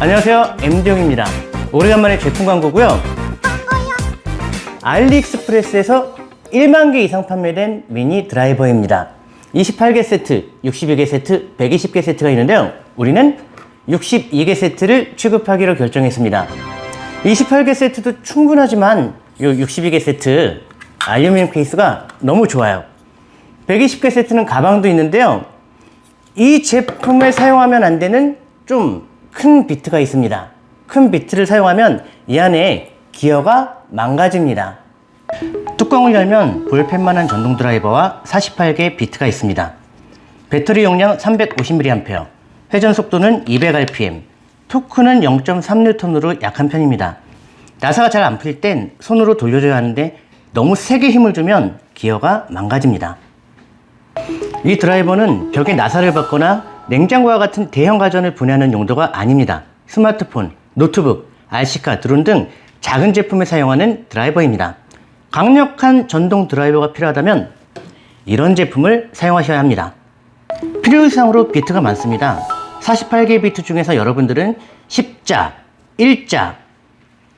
안녕하세요. MD용입니다. 오래간만에 제품 광고고요. 알리익스프레스에서 1만 개 이상 판매된 미니 드라이버입니다. 28개 세트, 62개 세트, 120개 세트가 있는데요. 우리는 62개 세트를 취급하기로 결정했습니다. 28개 세트도 충분하지만 이 62개 세트 알루미늄 케이스가 너무 좋아요. 120개 세트는 가방도 있는데요. 이 제품을 사용하면 안 되는 좀 큰 비트가 있습니다. 큰 비트를 사용하면 이 안에 기어가 망가집니다. 뚜껑을 열면 볼펜만한 전동 드라이버와 48개 비트가 있습니다. 배터리 용량 350mAh, 회전 속도는 200rpm, 토크는 0.3N으로 약한 편입니다. 나사가 잘 안 풀릴 땐 손으로 돌려줘야 하는데 너무 세게 힘을 주면 기어가 망가집니다. 이 드라이버는 벽에 나사를 박거나 냉장고와 같은 대형 가전을 분해하는 용도가 아닙니다. 스마트폰, 노트북, RC카, 드론 등 작은 제품에 사용하는 드라이버입니다. 강력한 전동 드라이버가 필요하다면 이런 제품을 사용하셔야 합니다. 필요 이상으로 비트가 많습니다. 48개 비트 중에서 여러분들은 10자, 1자,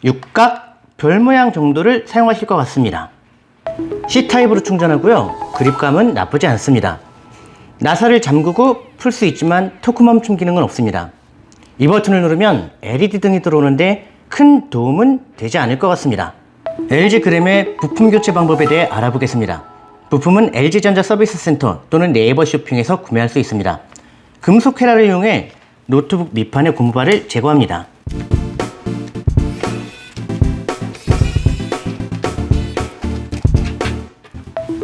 6각, 별 모양 정도를 사용하실 것 같습니다. C타입으로 충전하고요. 그립감은 나쁘지 않습니다. 나사를 잠그고 풀 수 있지만 토크 멈춤 기능은 없습니다. 이 버튼을 누르면 LED 등이 들어오는데 큰 도움은 되지 않을 것 같습니다. LG 그램의 부품 교체 방법에 대해 알아보겠습니다. 부품은 LG전자 서비스 센터 또는 네이버 쇼핑에서 구매할 수 있습니다. 금속 헤라를 이용해 노트북 밑판의 고무바를 제거합니다.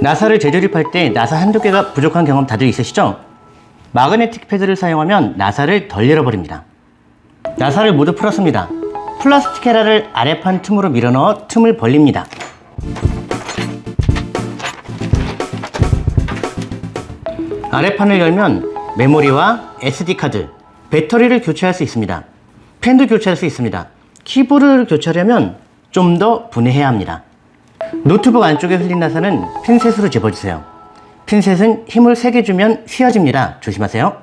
나사를 재조립할 때 나사 한두 개가 부족한 경험 다들 있으시죠? 마그네틱 패드를 사용하면 나사를 덜 열어버립니다. 나사를 모두 풀었습니다. 플라스틱 헤라를 아래판 틈으로 밀어넣어 틈을 벌립니다. 아래판을 열면 메모리와 SD카드, 배터리를 교체할 수 있습니다. 펜도 교체할 수 있습니다. 키보드를 교체하려면 좀 더 분해해야 합니다. 노트북 안쪽에 흘린 나사는 핀셋으로 집어주세요. 핀셋은 힘을 세게 주면 휘어집니다. 조심하세요.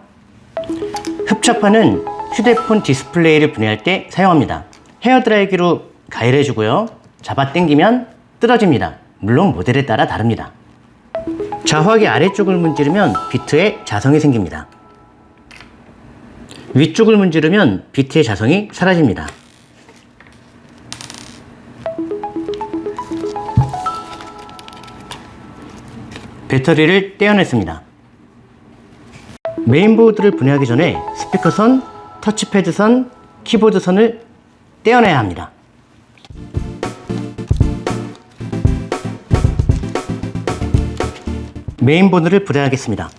흡착판은 휴대폰 디스플레이를 분해할 때 사용합니다. 헤어드라이기로 가열해주고요. 잡아 당기면 뜯어집니다. 물론 모델에 따라 다릅니다. 좌화기 아래쪽을 문지르면 비트에 자성이 생깁니다. 위쪽을 문지르면 비트의 자성이 사라집니다. 배터리를 떼어냈습니다. 메인보드를 분해하기 전에 스피커선, 터치패드선, 키보드선을 떼어내야 합니다. 메인보드를 분해하겠습니다.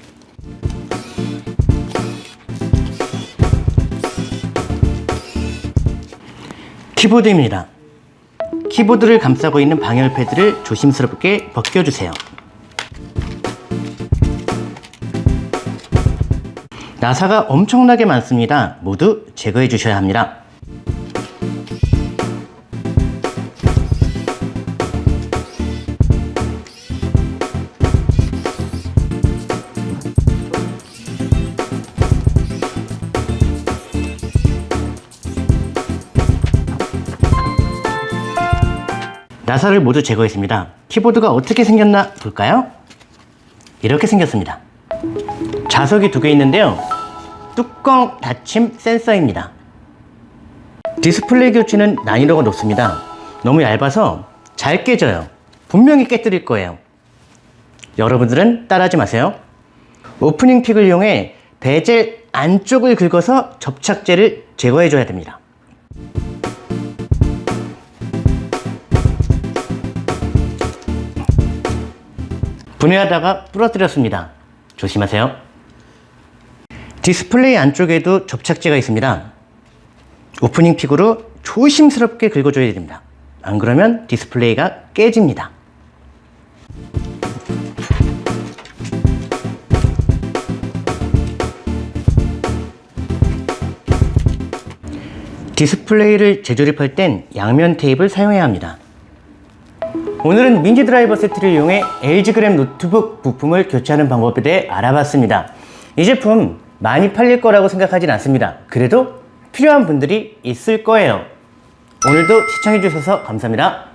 키보드입니다. 키보드를 감싸고 있는 방열 패드를 조심스럽게 벗겨주세요. 나사가 엄청나게 많습니다. 모두 제거해 주셔야 합니다. 나사를 모두 제거했습니다. 키보드가 어떻게 생겼나 볼까요? 이렇게 생겼습니다. 자석이 두 개 있는데요. 뚜껑 닫힘 센서입니다. 디스플레이 교체는 난이도가 높습니다. 너무 얇아서 잘 깨져요. 분명히 깨뜨릴 거예요. 여러분들은 따라하지 마세요. opening pick을 이용해 베젤 안쪽을 긁어서 접착제를 제거해 줘야 됩니다. 분해하다가 부러뜨렸습니다. 조심하세요. 디스플레이 안쪽에도 접착제가 있습니다. opening pick으로 조심스럽게 긁어줘야 됩니다. 안 그러면 디스플레이가 깨집니다. 디스플레이를 재조립할 땐 양면 테이프를 사용해야 합니다. 오늘은 민지 드라이버 세트를 이용해 LG 그램 노트북 부품을 교체하는 방법에 대해 알아봤습니다. 이 제품 많이 팔릴 거라고 생각하진 않습니다. 그래도 필요한 분들이 있을 거예요. 오늘도 시청해 주셔서 감사합니다.